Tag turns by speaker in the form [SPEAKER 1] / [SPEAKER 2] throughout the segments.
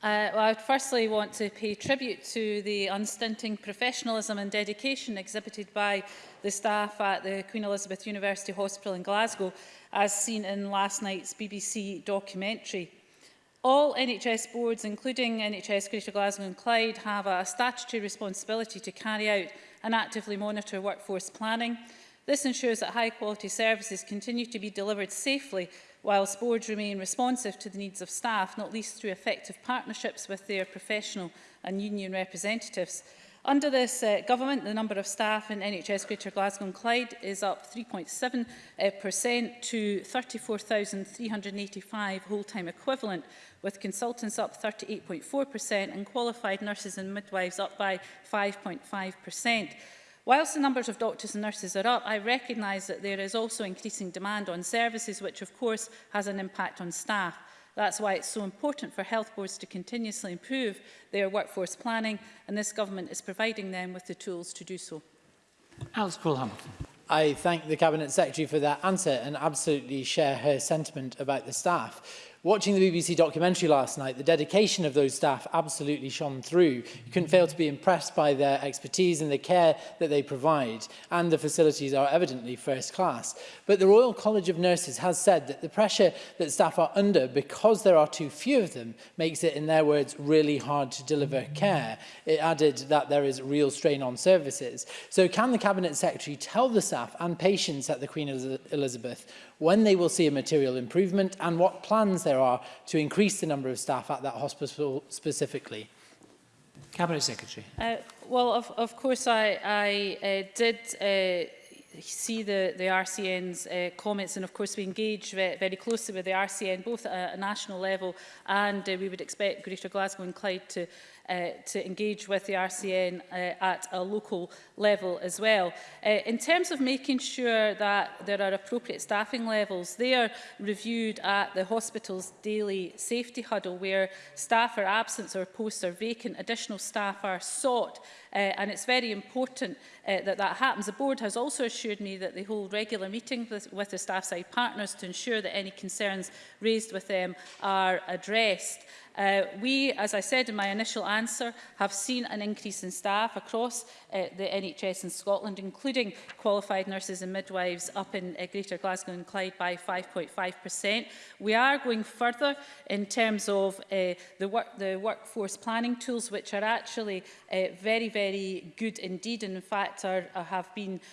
[SPEAKER 1] Uh, well, I would firstly want to pay tribute to the unstinting professionalism and dedication exhibited by the staff at the Queen Elizabeth University Hospital in Glasgow, as seen in last night's BBC documentary. All NHS boards, including NHS Greater Glasgow and Clyde, have a statutory responsibility to carry out and actively monitor workforce planning. This ensures that high-quality services continue to be delivered safely whilst boards remain responsive to the needs of staff, not least through effective partnerships with their professional and union representatives. Under this uh, government, the number of staff in NHS Greater Glasgow and Clyde is up 3.7% uh, to 34,385 whole-time equivalent, with consultants up 38.4% and qualified nurses and midwives up by 5.5%. Whilst the numbers of doctors and nurses are up, I recognise that there is also increasing demand on services, which of course has an impact on staff. That's why it's so important for health boards to continuously improve their workforce planning, and this government is providing them with the tools to do so.
[SPEAKER 2] Alice Paul Hamilton.
[SPEAKER 3] I thank the Cabinet Secretary for that answer and absolutely share her sentiment about the staff. Watching the BBC documentary last night, the dedication of those staff absolutely shone through. You couldn't fail to be impressed by their expertise and the care that they provide, and the facilities are evidently first class. But the Royal College of Nurses has said that the pressure that staff are under because there are too few of them makes it, in their words, really hard to deliver care. It added that there is real strain on services. So can the Cabinet Secretary tell the staff and patients at the Queen Elizabeth when they will see a material improvement and what plans there there are to increase the number of staff at that hospital specifically?
[SPEAKER 2] Cabinet Secretary. Uh,
[SPEAKER 1] well, of, of course, I, I uh, did uh, see the, the RCN's uh, comments and of course we engage ve very closely with the RCN both at a national level and uh, we would expect Greater Glasgow and Clyde to uh, to engage with the RCN uh, at a local level as well. Uh, in terms of making sure that there are appropriate staffing levels, they are reviewed at the hospital's daily safety huddle where staff are absent or posts are vacant, additional staff are sought uh, and it's very important uh, that that happens. The board has also assured me that they hold regular meetings with, with the staff side partners to ensure that any concerns raised with them are addressed. Uh, we, as I said in my initial answer, have seen an increase in staff across uh, the NHS in Scotland, including qualified nurses and midwives up in uh, Greater Glasgow and Clyde by 5.5%. We are going further in terms of uh, the, work, the workforce planning tools, which are actually uh, very, very very good indeed and in fact are, are have been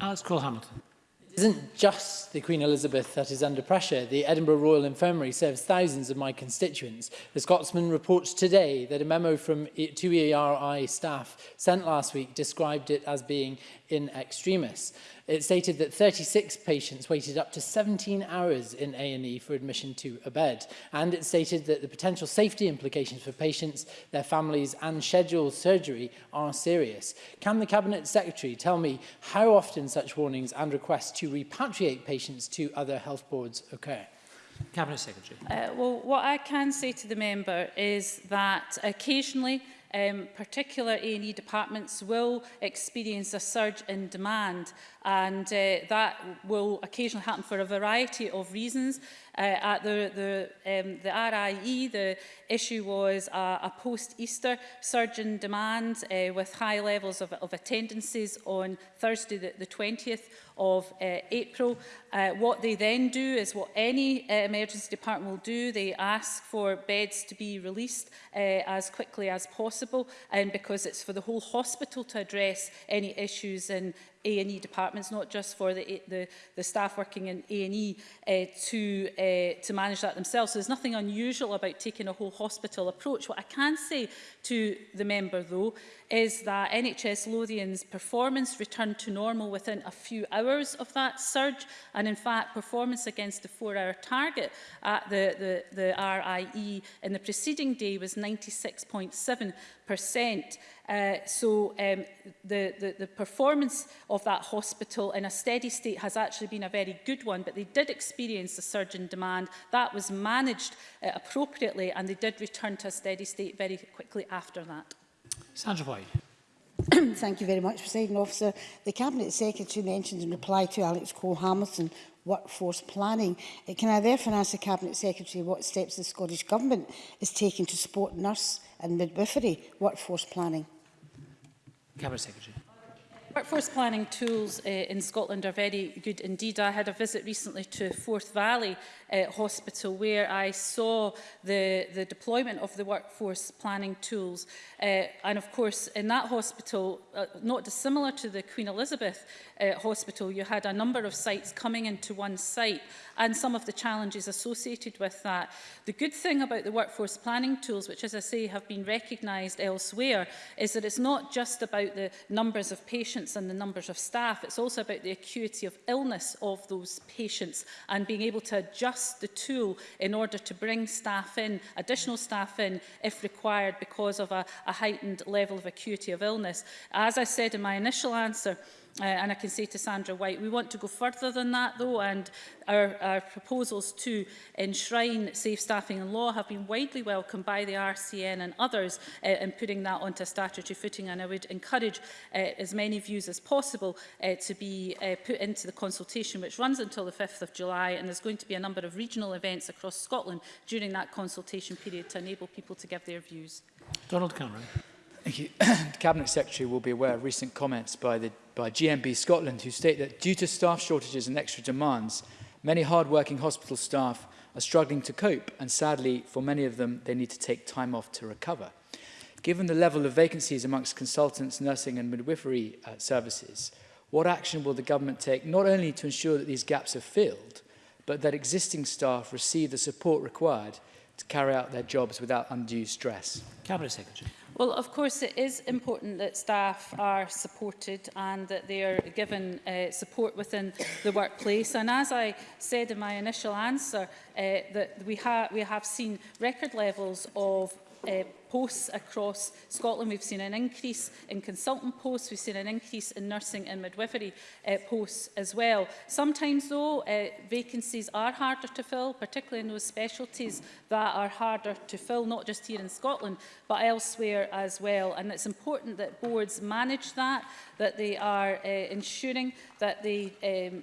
[SPEAKER 2] Alex Cole-Hamilton.
[SPEAKER 3] It isn't just the Queen Elizabeth that is under pressure. The Edinburgh Royal Infirmary serves thousands of my constituents. The Scotsman reports today that a memo from e- two ERI staff sent last week described it as being in extremis. It stated that 36 patients waited up to 17 hours in A&E for admission to a bed. And it stated that the potential safety implications for patients, their families and scheduled surgery are serious. Can the Cabinet Secretary tell me how often such warnings and requests to repatriate patients to other health boards occur?
[SPEAKER 2] Cabinet Secretary.
[SPEAKER 1] Uh, well, what I can say to the member is that occasionally um, particular A&E departments will experience a surge in demand and uh, that will occasionally happen for a variety of reasons. Uh, at the, the, um, the RIE, the issue was a, a post-Easter surge in demand uh, with high levels of, of attendances on Thursday the, the 20th of uh, April. Uh, what they then do is what any uh, emergency department will do. They ask for beds to be released uh, as quickly as possible and because it's for the whole hospital to address any issues in A&E departments, not just for the, the, the staff working in A&E uh, to, uh, to manage that themselves. So there's nothing unusual about taking a whole hospital approach. What I can say to the member, though, is that NHS Lothian's performance returned to normal within a few hours of that surge. And in fact, performance against the four-hour target at the, the, the RIE in the preceding day was 96.7 percent. Uh, so um, the, the, the performance of that hospital in a steady state has actually been a very good one, but they did experience a surge in demand. That was managed uh, appropriately and they did return to a steady state very quickly after that.
[SPEAKER 2] Sandra White.
[SPEAKER 4] Thank you very much, President Officer. The Cabinet Secretary mentioned in reply to Alex Cole-Hamilton workforce planning. Uh, can I therefore ask the Cabinet Secretary what steps the Scottish Government is taking to support nurse and midwifery workforce planning.
[SPEAKER 2] Cabinet Secretary.
[SPEAKER 1] Workforce planning tools uh, in Scotland are very good indeed. I had a visit recently to Forth Valley uh, Hospital where I saw the, the deployment of the workforce planning tools. Uh, and of course, in that hospital, uh, not dissimilar to the Queen Elizabeth uh, Hospital, you had a number of sites coming into one site and some of the challenges associated with that. The good thing about the workforce planning tools, which as I say have been recognised elsewhere, is that it's not just about the numbers of patients patients and the numbers of staff. It's also about the acuity of illness of those patients and being able to adjust the tool in order to bring staff in, additional staff in if required because of a, a heightened level of acuity of illness. As I said in my initial answer, Uh, and I can say to Sandra White, we want to go further than that though and our, our proposals to enshrine safe staffing in law have been widely welcomed by the RCN and others uh, in putting that onto statutory footing and I would encourage uh, as many views as possible uh, to be uh, put into the consultation which runs until the 5th of July and there's going to be a number of regional events across Scotland during that consultation period to enable people to give their views.
[SPEAKER 2] Donald Cameron.
[SPEAKER 5] Thank you. the Cabinet Secretary will be aware of recent comments by, the, by GMB Scotland who state that due to staff shortages and extra demands, many hard-working hospital staff are struggling to cope and sadly, for many of them, they need to take time off to recover. Given the level of vacancies amongst consultants, nursing and midwifery uh, services, what action will the government take not only to ensure that these gaps are filled, but that existing staff receive the support required to carry out their jobs without undue stress?
[SPEAKER 2] Cabinet Secretary.
[SPEAKER 1] Well, of course, it is important that staff are supported and that they are given uh, support within the workplace. And as I said in my initial answer, uh, that we, ha we have seen record levels of uh, posts across Scotland. We've seen an increase in consultant posts. We've seen an increase in nursing and midwifery uh, posts as well. Sometimes, though, uh, vacancies are harder to fill, particularly in those specialties that are harder to fill, not just here in Scotland, but elsewhere as well. And it's important that boards manage that, that they are uh, ensuring that they um,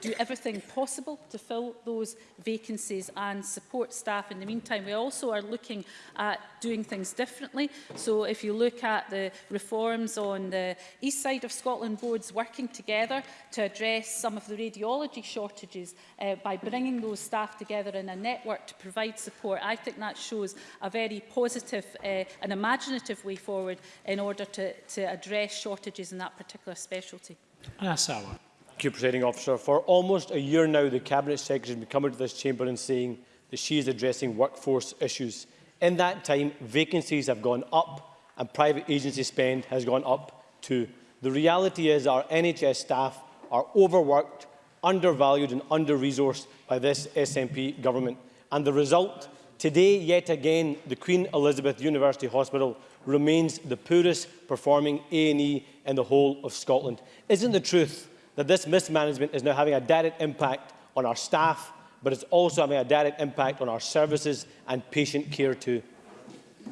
[SPEAKER 1] do everything possible to fill those vacancies and support staff. In the meantime, we also are looking at doing things things differently. So if you look at the reforms on the east side of Scotland boards working together to address some of the radiology shortages uh, by bringing those staff together in a network to provide support, I think that shows a very positive uh, and imaginative way forward in order to, to address shortages in that particular specialty.
[SPEAKER 2] Asawa. Ah,
[SPEAKER 6] Thank you, Presiding Officer. For almost a year now, the Cabinet Secretary has been coming to this chamber and saying that she is addressing workforce issues. In that time, vacancies have gone up and private agency spend has gone up too. The reality is our NHS staff are overworked, undervalued and under-resourced by this SNP government. And the result, today yet again, the Queen Elizabeth University Hospital remains the poorest performing A&E in the whole of Scotland. Isn't the truth that this mismanagement is now having a direct impact on our staff, but it's also having a direct impact on our services and patient care too.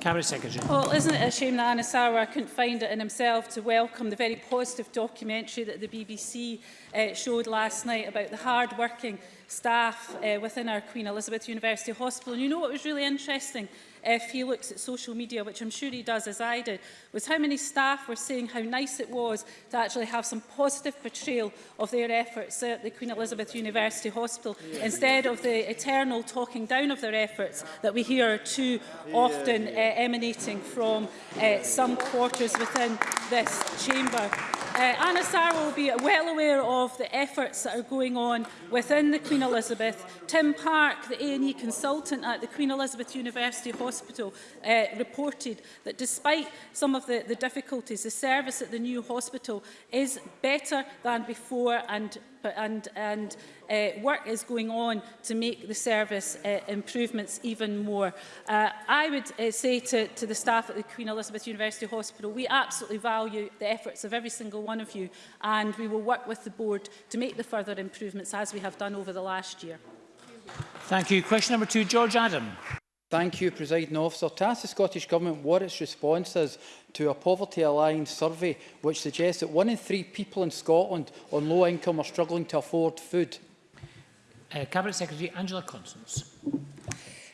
[SPEAKER 2] Cabinet Secretary.
[SPEAKER 1] Well, isn't it a shame that Anna Sarwar couldn't find it in himself to welcome the very positive documentary that the BBC uh, showed last night about the hard-working staff uh, within our Queen Elizabeth University Hospital. And you know what was really interesting? if he looks at social media, which I'm sure he does as I did, was how many staff were saying how nice it was to actually have some positive portrayal of their efforts at the Queen Elizabeth University Hospital yeah. instead of the eternal talking down of their efforts that we hear too often uh, emanating from uh, some quarters within this chamber. Uh, Anna Sarwell will be well aware of the efforts that are going on within the Queen Elizabeth. Tim Park, the A&E consultant at the Queen Elizabeth University Hospital, uh, reported that despite some of the, the difficulties, the service at the new hospital is better than before and and, and uh, work is going on to make the service uh, improvements even more. Uh, I would uh, say to, to the staff at the Queen Elizabeth University Hospital, we absolutely value the efforts of every single one of you and we will work with the board to make the further improvements as we have done over the last year.
[SPEAKER 2] Thank you. Question number two, George Adam.
[SPEAKER 5] Thank you, President Officer. To ask the Scottish Government what its response is to a Poverty Alliance survey which suggests that one in three people in Scotland on low income are struggling to afford food.
[SPEAKER 2] Uh, Cabinet Secretary Angela Constance.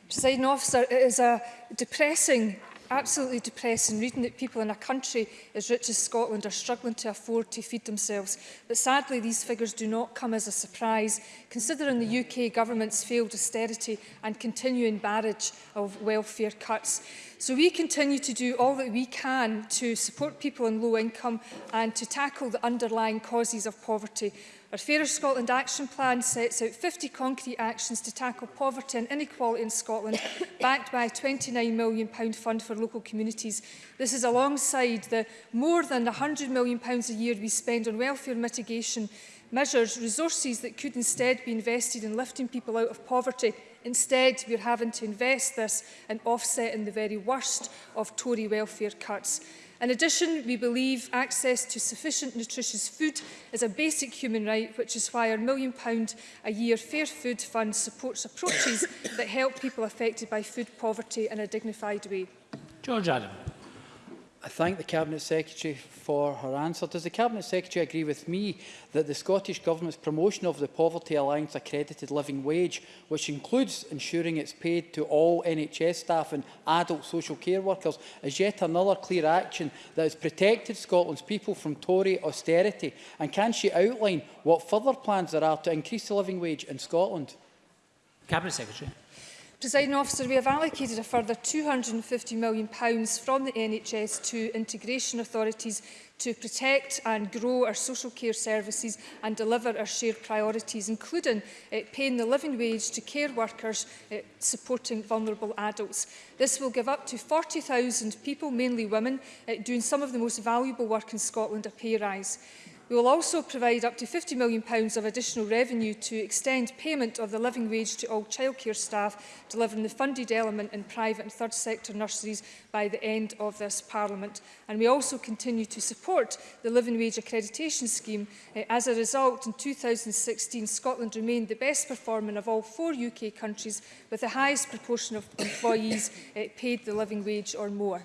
[SPEAKER 7] Presiding Officer, it uh, is a depressing absolutely depressing reading that people in a country as rich as Scotland are struggling to afford to feed themselves. But sadly, these figures do not come as a surprise, considering the UK government's failed austerity and continuing barrage of welfare cuts. So we continue to do all that we can to support people in low income and to tackle the underlying causes of poverty. Our Fairer Scotland Action Plan sets out 50 concrete actions to tackle poverty and inequality in Scotland, backed by a £29 million fund for local communities. This is alongside the more than £100 million a year we spend on welfare mitigation measures, resources that could instead be invested in lifting people out of poverty Instead, we're having to invest this in in the very worst of Tory welfare cuts. In addition, we believe access to sufficient nutritious food is a basic human right, which is why our million pound a year Fair Food Fund supports approaches that help people affected by food poverty in a dignified way.
[SPEAKER 2] George Adam.
[SPEAKER 5] I thank the Cabinet Secretary for her answer. Does the Cabinet Secretary agree with me that the Scottish Government's promotion of the Poverty Alliance accredited living wage, which includes ensuring it's paid to all NHS staff and adult social care workers, is yet another clear action that has protected Scotland's people from Tory austerity? And can she outline what further plans there are to increase the living wage in Scotland?
[SPEAKER 2] Cabinet Secretary.
[SPEAKER 7] Presiding officer, we have allocated a further £250 million from the NHS to integration authorities to protect and grow our social care services and deliver our shared priorities, including uh, paying the living wage to care workers uh, supporting vulnerable adults. This will give up to 40,000 people, mainly women, uh, doing some of the most valuable work in Scotland a pay rise. We will also provide up to £50 million of additional revenue to extend payment of the living wage to all childcare staff, delivering the funded element in private and third sector nurseries by the end of this Parliament. And we also continue to support the living wage accreditation scheme. Eh, as a result, in 2016, Scotland remained the best performing of all four UK countries with the highest proportion of employees eh, paid the living wage or more.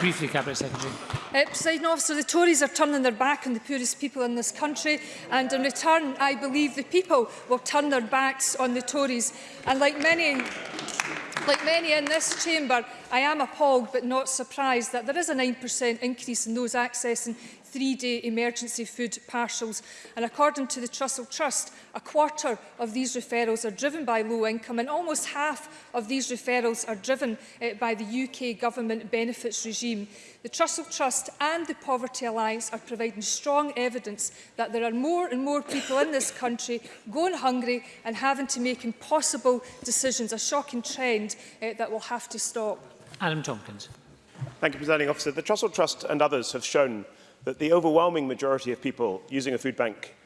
[SPEAKER 2] Briefly, Cabinet Secretary.
[SPEAKER 7] Uh, President officer, the Tories are turning their back on the poorest people in this country and in return I believe the people will turn their backs on the Tories. And like many, like many in this chamber, I am appalled but not surprised that there is a 9% increase in those accessing three-day emergency food parcels. And according to the Trussell Trust, a quarter of these referrals are driven by low income and almost half of these referrals are driven uh, by the UK government benefits regime. The Trussell Trust and the Poverty Alliance are providing strong evidence that there are more and more people in this country going hungry and having to make impossible decisions, a shocking trend uh, that will have to stop.
[SPEAKER 2] Adam Tompkins.
[SPEAKER 8] Thank you, Presiding Officer. The Trussell Trust and others have shown that the overwhelming majority of people using a food bank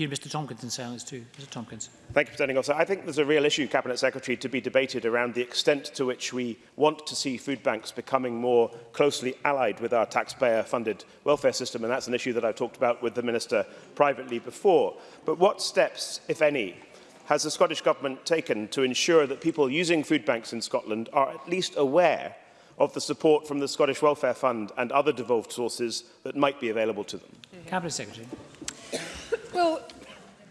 [SPEAKER 2] hear Mr Tompkins in silence too. Mr Tompkins.
[SPEAKER 8] Thank you, Presiding Officer. I think there's a real issue, Cabinet Secretary, to be debated around the extent to which we want to see food banks becoming more closely allied with our taxpayer-funded welfare system, and that's an issue that I've talked about with the Minister privately before. But what steps, if any, has the Scottish Government taken to ensure that people using food banks in Scotland are at least aware of the support from the Scottish Welfare Fund and other devolved sources that might be available to them?
[SPEAKER 2] Cabinet Secretary.
[SPEAKER 7] Well,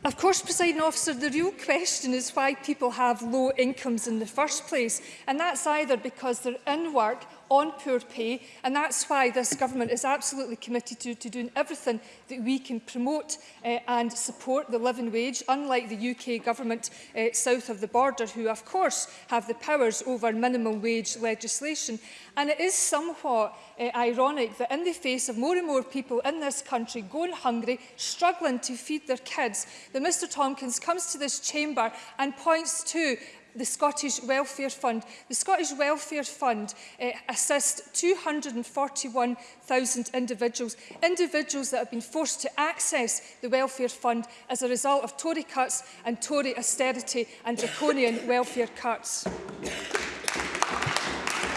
[SPEAKER 7] Of course, presiding officer, the real question is why people have low incomes in the first place. And that's either because they're in work on poor pay. And that's why this government is absolutely committed to, to doing everything that we can promote uh, and support the living wage, unlike the UK government uh, south of the border, who of course have the powers over minimum wage legislation. And it is somewhat uh, ironic that in the face of more and more people in this country going hungry, struggling to feed their kids, that Mr Tomkins comes to this chamber and points to the Scottish Welfare Fund. The Scottish Welfare Fund uh, assists 241,000 individuals, individuals that have been forced to access the Welfare Fund as a result of Tory cuts and Tory austerity and draconian welfare cuts.